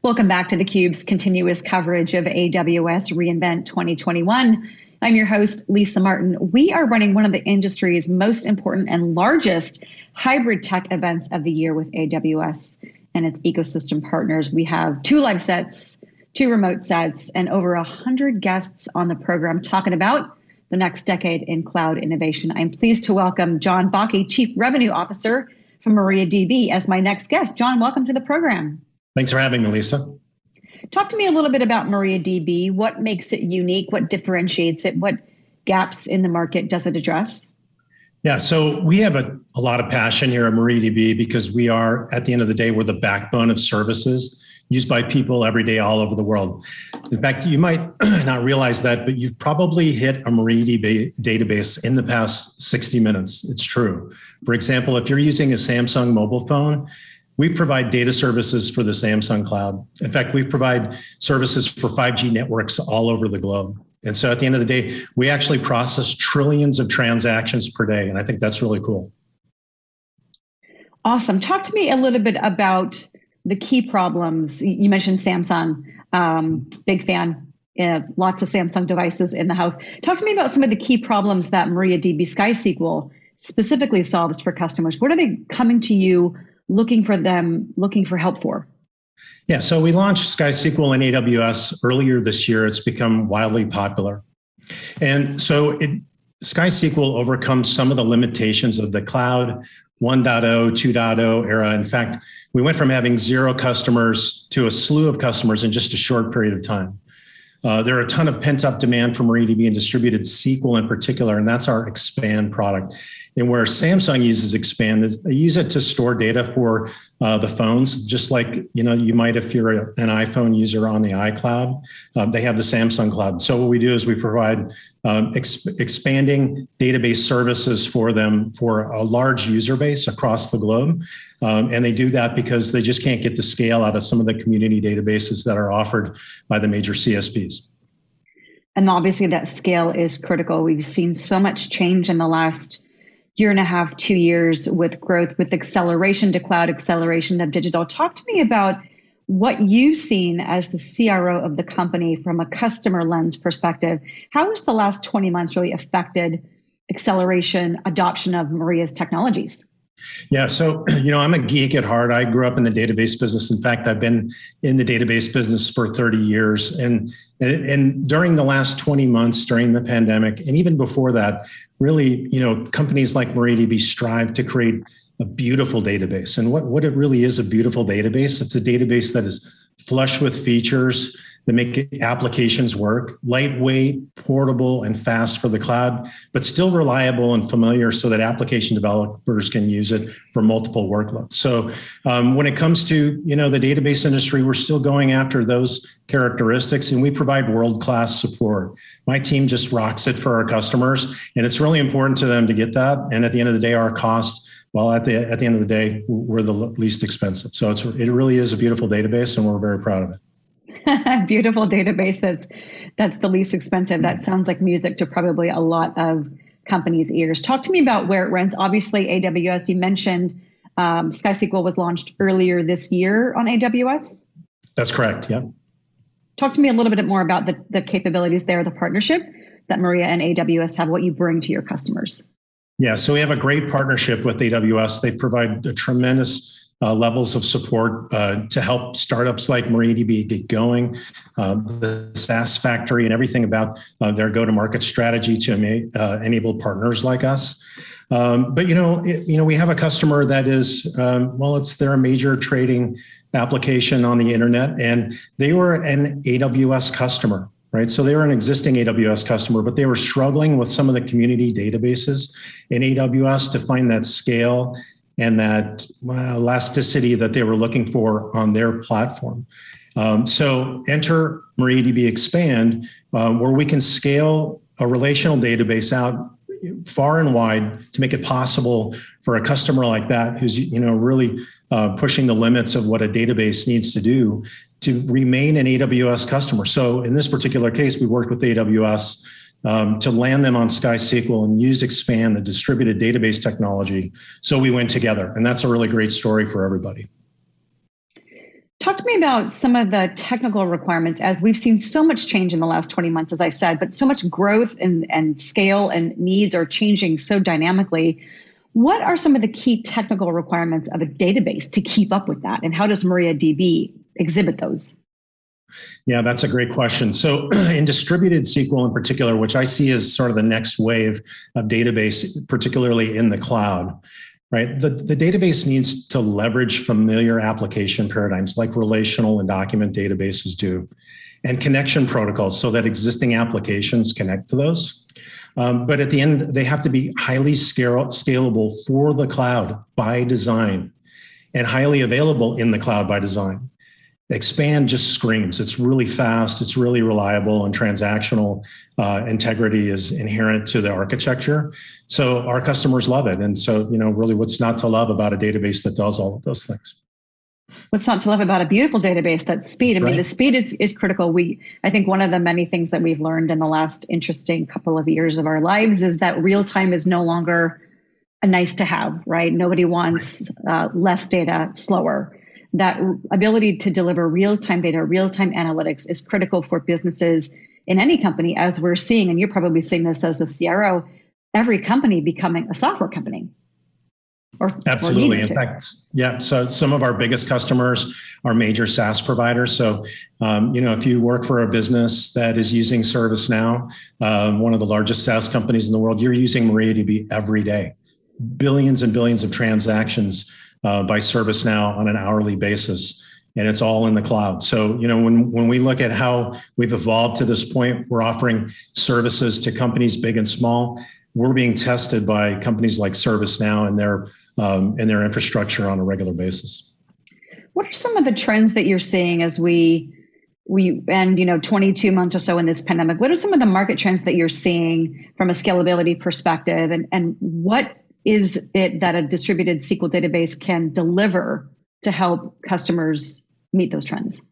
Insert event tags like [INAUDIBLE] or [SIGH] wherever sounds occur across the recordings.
Welcome back to theCUBE's continuous coverage of AWS reInvent 2021. I'm your host, Lisa Martin. We are running one of the industry's most important and largest hybrid tech events of the year with AWS and its ecosystem partners. We have two live sets, two remote sets, and over 100 guests on the program talking about the next decade in cloud innovation. I'm pleased to welcome John Bakke, Chief Revenue Officer from MariaDB as my next guest. John, welcome to the program. Thanks for having me, Lisa. Talk to me a little bit about MariaDB. What makes it unique? What differentiates it? What gaps in the market does it address? Yeah, so we have a, a lot of passion here at MariaDB because we are, at the end of the day, we're the backbone of services used by people every day all over the world. In fact, you might [CLEARS THROAT] not realize that, but you've probably hit a MariaDB database in the past 60 minutes. It's true. For example, if you're using a Samsung mobile phone, we provide data services for the Samsung cloud. In fact, we provide services for 5G networks all over the globe. And so at the end of the day, we actually process trillions of transactions per day. And I think that's really cool. Awesome. Talk to me a little bit about the key problems. You mentioned Samsung, um, big fan, uh, lots of Samsung devices in the house. Talk to me about some of the key problems that MariaDB SkySQL specifically solves for customers. What are they coming to you looking for them, looking for help for? Yeah, so we launched SkySQL in AWS earlier this year. It's become wildly popular. And so it, SkySQL overcomes some of the limitations of the cloud 1.0, 2.0 era. In fact, we went from having zero customers to a slew of customers in just a short period of time. Uh, there are a ton of pent up demand for MariaDB and distributed SQL in particular, and that's our Xpand product. And where Samsung uses Xpand is they use it to store data for uh, the phones, just like you know you might if you're an iPhone user on the iCloud. Uh, they have the Samsung Cloud. So what we do is we provide um, expanding database services for them for a large user base across the globe. Um, and they do that because they just can't get the scale out of some of the community databases that are offered by the major CSPs. And obviously that scale is critical. We've seen so much change in the last year and a half, two years with growth, with acceleration to cloud, acceleration of digital. Talk to me about what you've seen as the CRO of the company from a customer lens perspective. How has the last 20 months really affected acceleration, adoption of Maria's technologies? Yeah, so [CLEARS THROAT] you know, I'm a geek at heart. I grew up in the database business. In fact, I've been in the database business for 30 years. And and during the last 20 months during the pandemic, and even before that, really, you know, companies like MariaDB strive to create a beautiful database. And what, what it really is a beautiful database, it's a database that is flush with features that make applications work, lightweight, portable, and fast for the cloud, but still reliable and familiar so that application developers can use it for multiple workloads. So um, when it comes to you know the database industry, we're still going after those characteristics and we provide world-class support. My team just rocks it for our customers and it's really important to them to get that. And at the end of the day, our cost well, at the at the end of the day, we're the least expensive. So it's it really is a beautiful database, and we're very proud of it. [LAUGHS] Beautiful database that's that's the least expensive. That sounds like music to probably a lot of companies' ears. Talk to me about where it runs. Obviously, AWS. You mentioned um, SkySQL was launched earlier this year on AWS. That's correct. Yeah. Talk to me a little bit more about the, the capabilities there, the partnership that Maria and AWS have, what you bring to your customers. Yeah, so we have a great partnership with AWS. They provide tremendous uh, levels of support uh, to help startups like MariaDB get going, uh, the SaaS factory and everything about uh, their go-to-market strategy to uh, enable partners like us. Um, but you know, it, you know, we have a customer that is um, well, it's their major trading application on the internet, and they were an AWS customer right? So they were an existing AWS customer, but they were struggling with some of the community databases in AWS to find that scale and that elasticity that they were looking for on their platform. Um, so enter MariaDB Xpand, uh, where we can scale a relational database out far and wide to make it possible for a customer like that who's you know really uh, pushing the limits of what a database needs to do to remain an AWS customer. So in this particular case, we worked with AWS um, to land them on SkySQL and use Xpand, the distributed database technology. So we went together, and that's a really great story for everybody. Talk to me about some of the technical requirements as we've seen so much change in the last 20 months, as I said, but so much growth and, and scale and needs are changing so dynamically. What are some of the key technical requirements of a database to keep up with that? And how does MariaDB exhibit those? Yeah, that's a great question. So [CLEARS THROAT] in distributed SQL in particular, which I see as sort of the next wave of database, particularly in the cloud, right? The, the database needs to leverage familiar application paradigms like relational and document databases do and connection protocols so that existing applications connect to those. Um, but at the end, they have to be highly scalable for the cloud by design and highly available in the cloud by design. Xpand just screams. It's really fast. It's really reliable and transactional uh, integrity is inherent to the architecture. So our customers love it. And so, you know, really what's not to love about a database that does all of those things? What's not to love about a beautiful database? That's speed. I mean, the speed is, is critical. We, I think one of the many things that we've learned in the last interesting couple of years of our lives is that real time is no longer a nice to have, right? Nobody wants uh, less data, slower that ability to deliver real-time data, real-time analytics is critical for businesses in any company, as we're seeing, and you're probably seeing this as a CRO, every company becoming a software company. Or, Absolutely. Or in fact, yeah. So some of our biggest customers are major SaaS providers. So, um, you know, if you work for a business that is using ServiceNow, um, one of the largest SaaS companies in the world, you're using MariaDB every day. Billions and billions of transactions uh, by ServiceNow on an hourly basis. And it's all in the cloud. So, you know, when, when we look at how we've evolved to this point, we're offering services to companies big and small. We're being tested by companies like ServiceNow and their um, and their infrastructure on a regular basis. What are some of the trends that you're seeing as we we end you know 22 months or so in this pandemic what are some of the market trends that you're seeing from a scalability perspective and and what is it that a distributed SQL database can deliver to help customers meet those trends?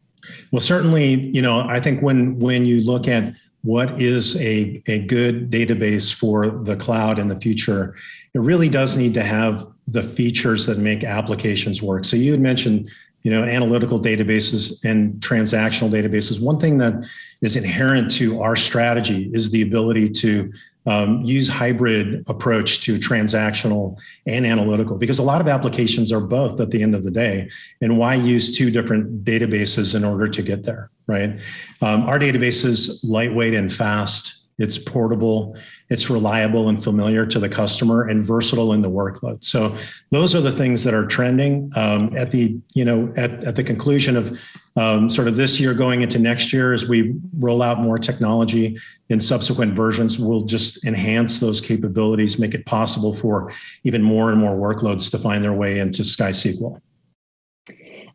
Well, certainly, you know, I think when when you look at what is a, a good database for the cloud in the future, it really does need to have the features that make applications work. So you had mentioned, you know, analytical databases and transactional databases. One thing that is inherent to our strategy is the ability to um, use hybrid approach to transactional and analytical because a lot of applications are both at the end of the day and why use two different databases in order to get there right um, our database is lightweight and fast it's portable it's reliable and familiar to the customer and versatile in the workload. So those are the things that are trending um, at the, you know, at, at the conclusion of um, sort of this year going into next year as we roll out more technology in subsequent versions, we'll just enhance those capabilities, make it possible for even more and more workloads to find their way into SkySQL.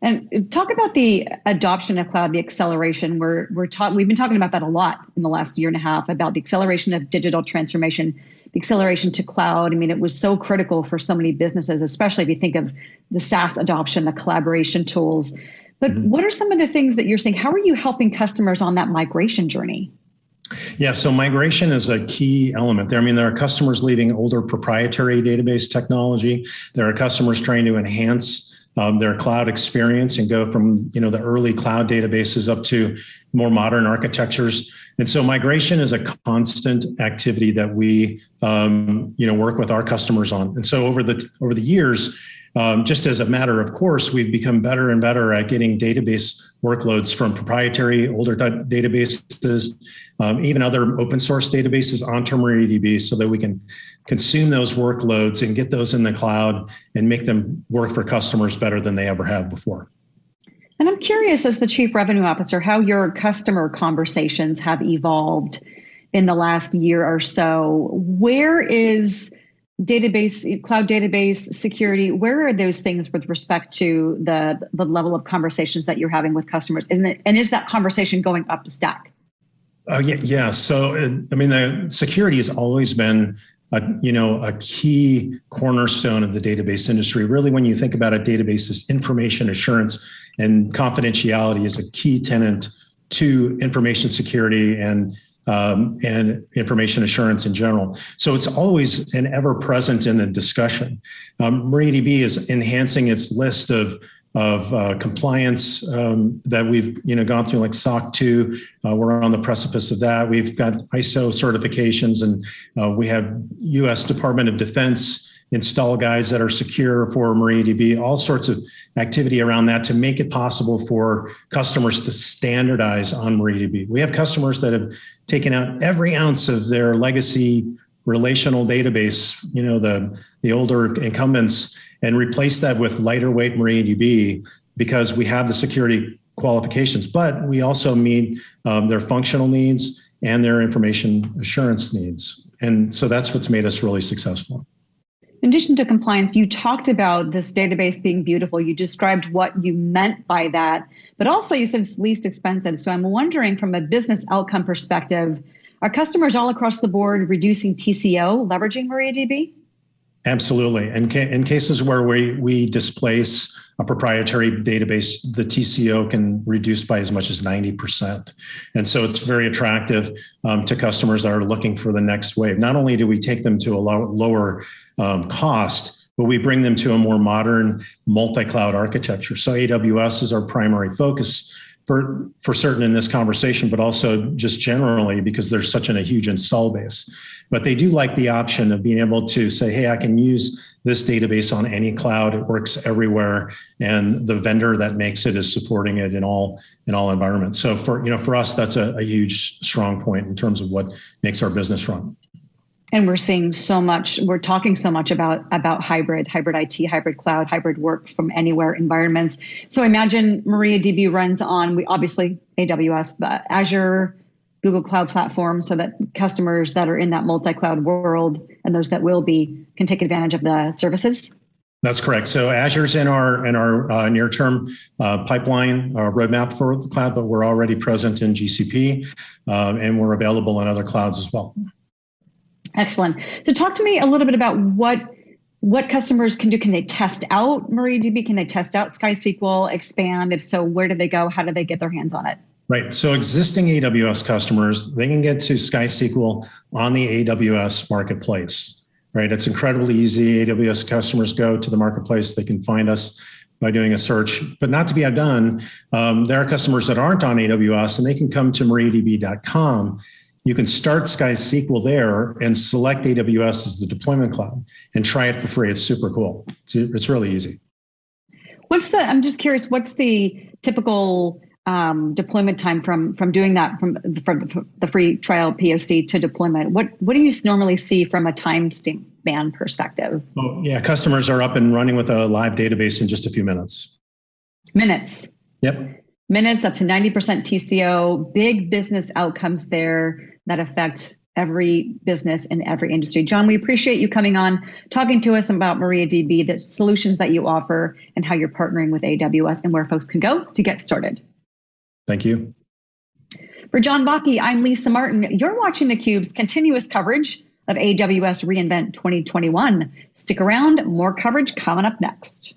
And talk about the adoption of cloud, the acceleration. We're we're talk, we've been talking about that a lot in the last year and a half about the acceleration of digital transformation, the acceleration to cloud. I mean, it was so critical for so many businesses, especially if you think of the SaaS adoption, the collaboration tools. But mm-hmm. what are some of the things that you're seeing? How are you helping customers on that migration journey? Yeah, so migration is a key element there. I mean, there are customers leaving older proprietary database technology. There are customers trying to enhance um, their cloud experience and go from you know the early cloud databases up to more modern architectures. And so migration is a constant activity that we um, you know work with our customers on. And so over the over the years, um, just as a matter of course, we've become better and better at getting database workloads from proprietary older databases, um, even other open source databases onto MariaDB so that we can consume those workloads and get those in the cloud and make them work for customers better than they ever have before. And I'm curious, as the Chief Revenue Officer, how your customer conversations have evolved in the last year or so. Where is database cloud database security where are those things with respect to the the level of conversations that you're having with customers? Isn't it and is that conversation going up the stack? Oh yeah yeah so i mean the security has always been a, you know a key cornerstone of the database industry. Really when you think about a database is information assurance and confidentiality is a key tenant to information security and um, and information assurance in general. So it's always and ever present in the discussion. Um, MariaDB is enhancing its list of of uh, compliance um, that we've you know gone through, like SOC 2. Uh, we're on the precipice of that. We've got ISO certifications, and uh, we have U.S. Department of Defense install guides that are secure for MariaDB, all sorts of activity around that to make it possible for customers to standardize on MariaDB. We have customers that have taken out every ounce of their legacy relational database, you know, the, the older incumbents, and replace that with lighter weight MariaDB because we have the security qualifications, but we also meet um, their functional needs and their information assurance needs. And so that's what's made us really successful. In addition to compliance, you talked about this database being beautiful. You described what you meant by that, but also you said it's least expensive. So I'm wondering from a business outcome perspective, are customers all across the board reducing TCO leveraging MariaDB? Absolutely. And in, in cases where we, we displace a proprietary database, the TCO can reduce by as much as 90%. And so it's very attractive um, to customers that are looking for the next wave. Not only do we take them to a low, lower um, cost, but we bring them to a more modern multi-cloud architecture. So AWS is our primary focus for, for certain in this conversation, but also just generally because there's such an, a huge install base. But they do like the option of being able to say, hey, I can use this database on any cloud. It works everywhere. And the vendor that makes it is supporting it in all in all environments. So for you know, for us, that's a, a huge strong point in terms of what makes our business run and we're seeing so much we're talking so much about about hybrid hybrid it hybrid cloud hybrid work from anywhere environments so imagine mariadb runs on we obviously aws but azure google cloud platform so that customers that are in that multi-cloud world and those that will be can take advantage of the services that's correct. So Azure's in our in our uh, near term uh, pipeline uh, roadmap for the cloud, but we're already present in GCP, uh, and we're available in other clouds as well. Excellent. So talk to me a little bit about what what customers can do. Can they test out MariaDB? Can they test out SkySQL, Xpand? If so, where do they go? How do they get their hands on it? Right. So existing AWS customers, they can get to SkySQL on the AWS marketplace. Right. It's incredibly easy. AWS customers go to the marketplace. They can find us by doing a search, but not to be outdone. Um, there are customers that aren't on AWS and they can come to mariadb.com you can start SkySQL there and select AWS as the deployment cloud and try it for free. It's super cool. It's, it's really easy. What's the, I'm just curious, what's the typical um, deployment time from from doing that from, from the free trial POC to deployment? What what do you normally see from a time span perspective? Oh, yeah, customers are up and running with a live database in just a few minutes. Minutes. Yep. Minutes up to 90% TCO, big business outcomes there that affect every business in every industry. John, we appreciate you coming on, talking to us about MariaDB, the solutions that you offer, and how you're partnering with AWS and where folks can go to get started. Thank you. For John Bakke, I'm Lisa Martin. You're watching theCUBE's continuous coverage of AWS reInvent 2021. Stick around, more coverage coming up next.